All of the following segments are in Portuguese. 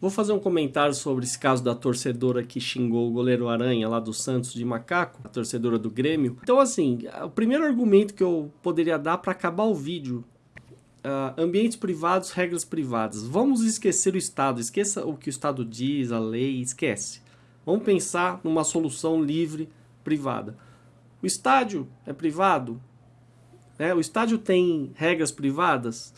Vou fazer um comentário sobre esse caso da torcedora que xingou o goleiro Aranha lá do Santos de Macaco, a torcedora do Grêmio. Então, assim, o primeiro argumento que eu poderia dar para acabar o vídeo Uh, ambientes privados, regras privadas. Vamos esquecer o Estado, esqueça o que o Estado diz, a lei, esquece. Vamos pensar numa solução livre, privada. O estádio é privado? Né? O estádio tem regras privadas?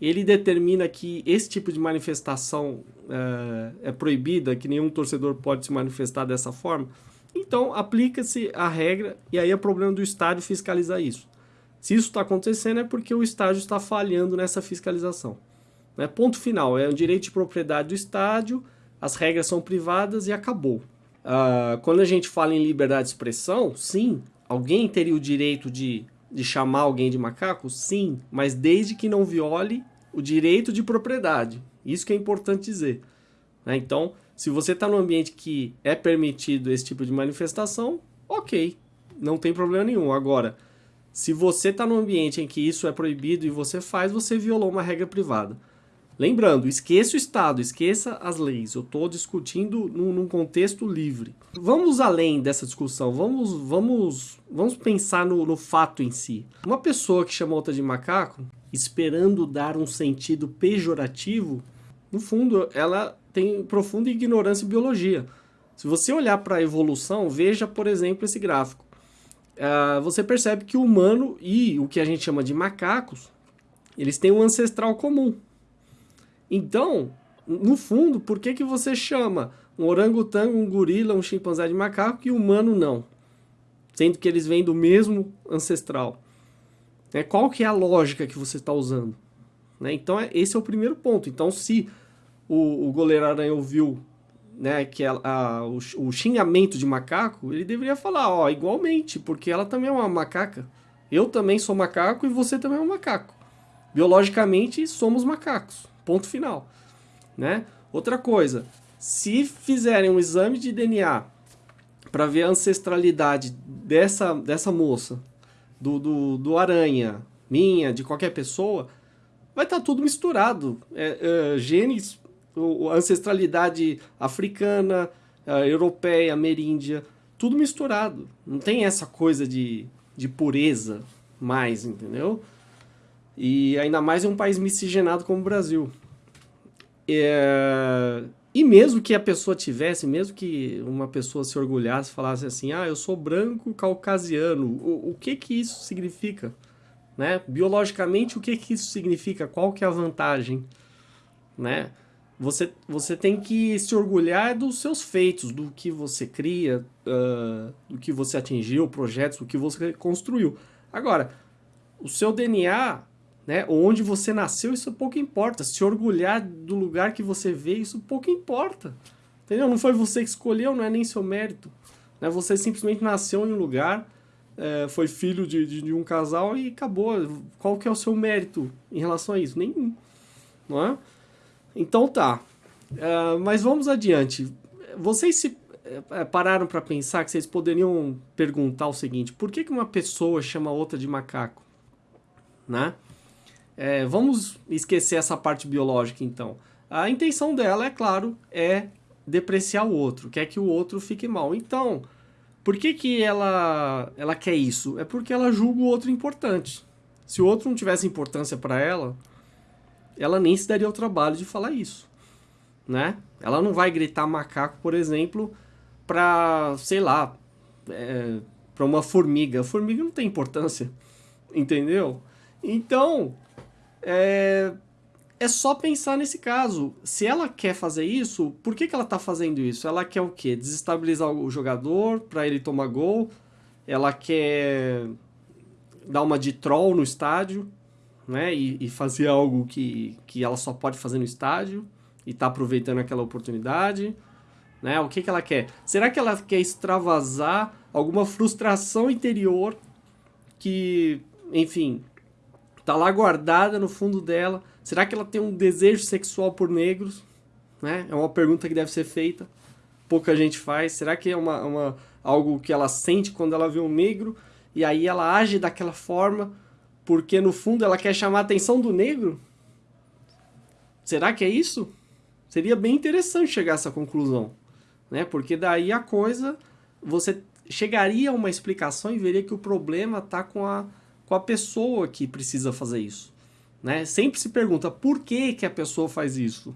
Ele determina que esse tipo de manifestação é, é proibida, que nenhum torcedor pode se manifestar dessa forma? Então, aplica-se a regra e aí é problema do estádio fiscalizar isso. Se isso está acontecendo é porque o estádio está falhando nessa fiscalização. Né? Ponto final, é o direito de propriedade do estádio, as regras são privadas e acabou. Uh, quando a gente fala em liberdade de expressão, sim, alguém teria o direito de, de chamar alguém de macaco? Sim, mas desde que não viole o direito de propriedade. Isso que é importante dizer. Né? Então, se você está num ambiente que é permitido esse tipo de manifestação, ok, não tem problema nenhum. Agora, se você está num ambiente em que isso é proibido e você faz, você violou uma regra privada. Lembrando, esqueça o Estado, esqueça as leis. Eu estou discutindo num, num, contexto livre. Vamos além dessa discussão, vamos, vamos, vamos pensar no, no fato em si. Uma pessoa que chama outra de macaco, esperando dar um sentido pejorativo, no fundo, ela tem profunda ignorância em biologia. Se você olhar para a evolução, veja, por exemplo, esse gráfico. Uh, você percebe que o humano e o que a gente chama de macacos, eles têm um ancestral comum. Então, no fundo, por que, que você chama um orangotango, um gorila, um chimpanzé de macaco e humano não? Sendo que eles vêm do mesmo ancestral. É, qual que é a lógica que você está usando? Né? Então, é, esse é o primeiro ponto. Então, se o, o goleiro aranha ouviu né, que a, a, o, o, xingamento de macaco, ele deveria falar, ó, igualmente, porque ela também é uma macaca. Eu também sou macaco e você também é um macaco. Biologicamente, somos macacos. Ponto final. Né? Outra coisa, se fizerem um exame de DNA para ver a ancestralidade dessa, dessa moça, do, do, do aranha, minha, de qualquer pessoa, vai estar tá tudo misturado. É, é, genes, ancestralidade africana, europeia, ameríndia, tudo misturado. Não tem essa coisa de, de pureza mais, entendeu? E ainda mais em um país miscigenado como o Brasil. É... E mesmo que a pessoa tivesse, mesmo que uma pessoa se orgulhasse, falasse assim, ah, eu sou branco caucasiano, o, o que que isso significa? Né? Biologicamente, o que que isso significa? Qual que é a vantagem? Né? Você, você tem que se orgulhar dos seus feitos, do que você cria, uh, do que você atingiu, projetos, do que você construiu. Agora, o seu DNA né? Onde você nasceu, isso pouco importa. Se orgulhar do lugar que você veio, isso pouco importa. Entendeu? Não foi você que escolheu, não é nem seu mérito. Né? Você simplesmente nasceu em um lugar, é, foi filho de, de, de, um casal e acabou. Qual que é o seu mérito em relação a isso? Nenhum. Não é? Então tá. Uh, mas vamos adiante. Vocês se é, pararam para pensar que vocês poderiam perguntar o seguinte, por que, que uma pessoa chama outra de macaco? Né? É, vamos esquecer essa parte biológica então. A intenção dela, é claro, é depreciar o outro, quer que o outro fique mal. Então, por que, que ela, ela quer isso? É porque ela julga o outro importante. Se o outro não tivesse importância para ela, ela nem se daria o trabalho de falar isso. Né? Ela não vai gritar macaco, por exemplo, para, sei lá, é, para uma formiga. A formiga não tem importância, entendeu? Então, é, é só pensar nesse caso. Se ela quer fazer isso, por que, que ela está fazendo isso? Ela quer o quê? Desestabilizar o jogador para ele tomar gol? Ela quer dar uma de troll no estádio, né? E, e, fazer algo que, que ela só pode fazer no estádio e tá aproveitando aquela oportunidade, né? O que, que ela quer? Será que ela quer extravasar alguma frustração interior que, enfim, tá lá guardada no fundo dela. Será que ela tem um desejo sexual por negros? Né? É uma pergunta que deve ser feita. Pouca gente faz. Será que é uma, uma, algo que ela sente quando ela vê um negro e aí ela age daquela forma porque no fundo ela quer chamar a atenção do negro? Será que é isso? Seria bem interessante chegar a essa conclusão, né? Porque daí a coisa, você chegaria a uma explicação e veria que o problema está com a, com a pessoa que precisa fazer isso. Né? Sempre se pergunta por que, que a pessoa faz isso.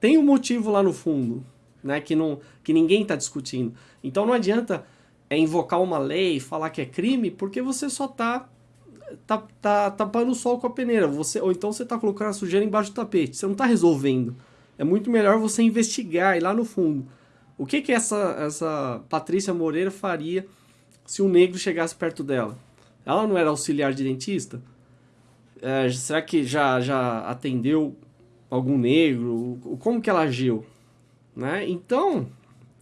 Tem um motivo lá no fundo, né? que, não, que ninguém está discutindo. Então não adianta é, invocar uma lei e falar que é crime, porque você só está tá, tá tapando o sol com a peneira. Você, ou então você está colocando a sujeira embaixo do tapete. Você não está resolvendo. É muito melhor você investigar e lá no fundo. O que que essa, essa Patrícia Moreira faria se um negro chegasse perto dela? Ela não era auxiliar de dentista? É, será que já, já atendeu algum negro? Como que ela agiu? Né? Então,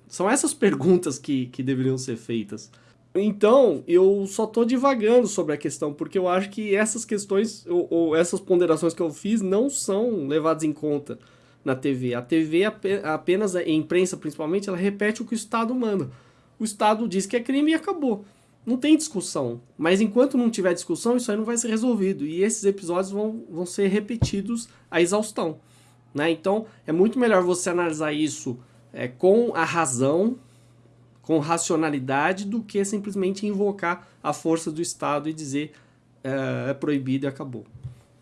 são essas perguntas que, que deveriam ser feitas. Então, eu só estou divagando sobre a questão, porque eu acho que essas questões, ou, ou, essas ponderações que eu fiz, não são levadas em conta na TV. A TV apenas, a imprensa principalmente, ela repete o que o Estado manda. O Estado diz que é crime e acabou. Não tem discussão. Mas enquanto não tiver discussão, isso aí não vai ser resolvido. E esses episódios vão, vão ser repetidos à exaustão. Né? Então, é muito melhor você analisar isso é, com a razão, com racionalidade, do que simplesmente invocar a força do Estado e dizer é, é proibido e acabou.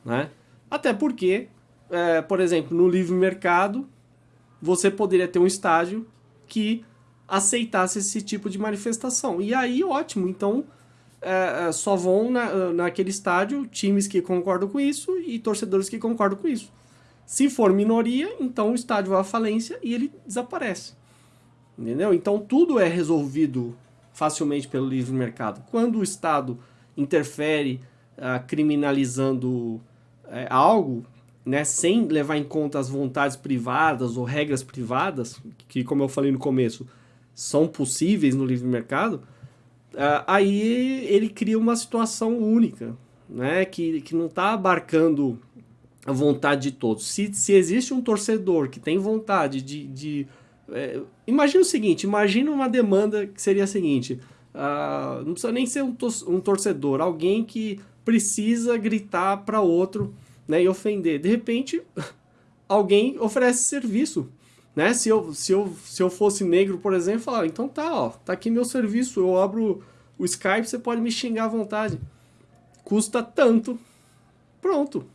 Né? Até porque é, por exemplo, no livre mercado, você poderia ter um estágio que aceitasse esse tipo de manifestação. E aí, ótimo. Então, é, é, só vão na, naquele estádio times que concordam com isso e torcedores que concordam com isso. Se for minoria, então o estádio vai à falência e ele desaparece. Entendeu? Então, tudo é resolvido facilmente pelo livre mercado. Quando o Estado interfere uh, criminalizando uh, algo, né, sem levar em conta as vontades privadas ou regras privadas, que, como eu falei no começo, são possíveis no livre mercado, uh, aí ele cria uma situação única, né, que, que não está abarcando a vontade de todos. Se, se existe um torcedor que tem vontade de... de é, imagina o seguinte, imagina uma demanda que seria a seguinte, uh, não precisa nem ser um, um torcedor, alguém que precisa gritar para outro né, e ofender. De repente, alguém oferece serviço. Né? Se, eu, se, eu, se eu fosse negro, por exemplo, falar, então tá, ó, tá aqui meu serviço, eu abro o Skype, você pode me xingar à vontade. Custa tanto. Pronto.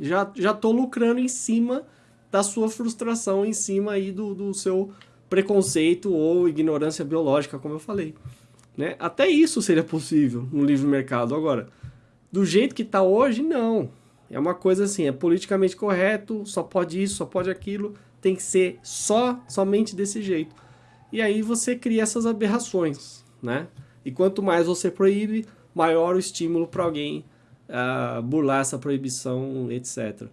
Já, já tô lucrando em cima da sua frustração, em cima aí do, do seu preconceito ou ignorância biológica, como eu falei. Né? Até isso seria possível no livre mercado. Agora, do jeito que está hoje, não. É uma coisa assim, é politicamente correto, só pode isso, só pode aquilo, tem que ser só, somente desse jeito. E aí você cria essas aberrações, né? E quanto mais você proíbe, maior o estímulo para alguém uh, burlar essa proibição, etc.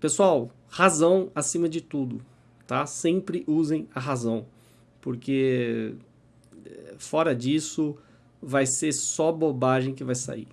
Pessoal, razão acima de tudo, tá? Sempre usem a razão, porque eh, fora disso vai ser só bobagem que vai sair.